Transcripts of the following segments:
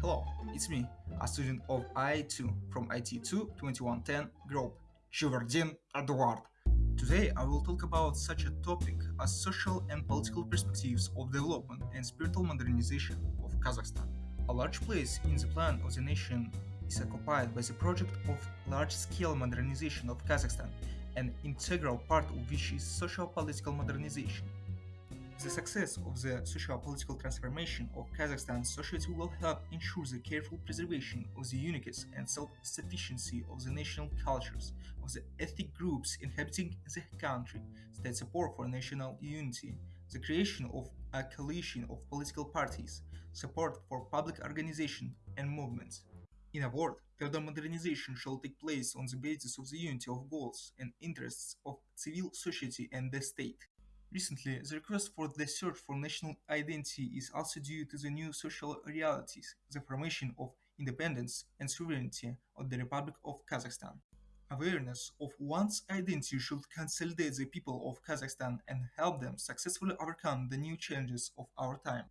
Hello, it's me, a student of I2 from IT2 2110 group, Shivardin Eduard. Today I will talk about such a topic as social and political perspectives of development and spiritual modernization of Kazakhstan. A large place in the plan of the nation is occupied by the project of large-scale modernization of Kazakhstan, an integral part of which is social-political modernization. The success of the socio-political transformation of Kazakhstan's society will help ensure the careful preservation of the uniqueness and self-sufficiency of the national cultures of the ethnic groups inhabiting the country, state support for national unity, the creation of a coalition of political parties, support for public organizations and movements. In a word, further modernization shall take place on the basis of the unity of goals and interests of civil society and the state. Recently, the request for the search for national identity is also due to the new social realities, the formation of independence and sovereignty of the Republic of Kazakhstan. Awareness of one's identity should consolidate the people of Kazakhstan and help them successfully overcome the new challenges of our time.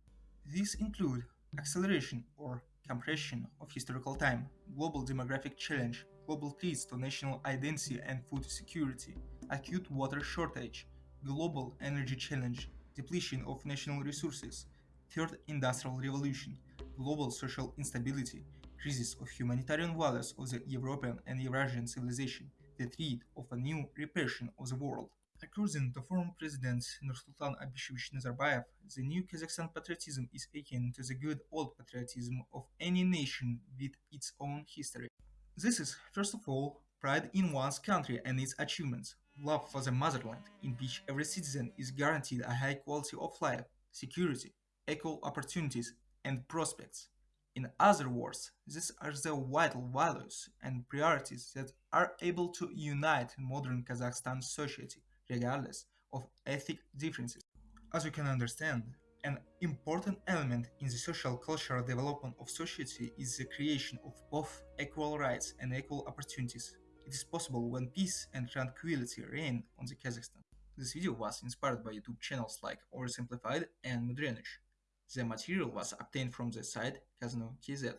These include acceleration or compression of historical time, global demographic challenge, global threats to national identity and food security, acute water shortage, global energy challenge, depletion of national resources, third industrial revolution, global social instability, crisis of humanitarian values of the European and Eurasian civilization, the threat of a new repression of the world. According to former President Nursultan Abishevich Nazarbayev, the new Kazakhstan patriotism is akin to the good old patriotism of any nation with its own history. This is, first of all, pride in one's country and its achievements, love for the motherland, in which every citizen is guaranteed a high quality of life, security, equal opportunities, and prospects. In other words, these are the vital values and priorities that are able to unite modern Kazakhstan society, regardless of ethnic differences. As you can understand, an important element in the social cultural development of society is the creation of both equal rights and equal opportunities it is possible when peace and tranquility reign on the Kazakhstan. This video was inspired by YouTube channels like Oversimplified and Mudrenych. The material was obtained from the site Kazno.kz.